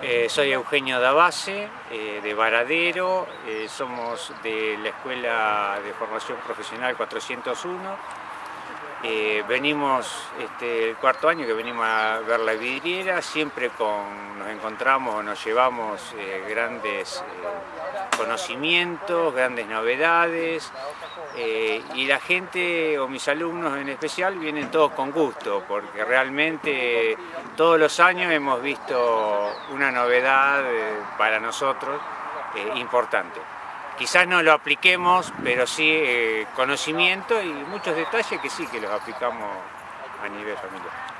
Eh, soy Eugenio Dabase, eh, de Varadero, eh, somos de la Escuela de Formación Profesional 401. Venimos este, el cuarto año que venimos a ver la vidriera, siempre con, nos encontramos nos llevamos grandes conocimientos, grandes novedades y la gente o mis alumnos en especial vienen todos con gusto porque realmente todos los años hemos visto una novedad eh, para nosotros eh, importante. Quizás no lo apliquemos, pero sí eh, conocimiento y muchos detalles que sí que los aplicamos a nivel familiar.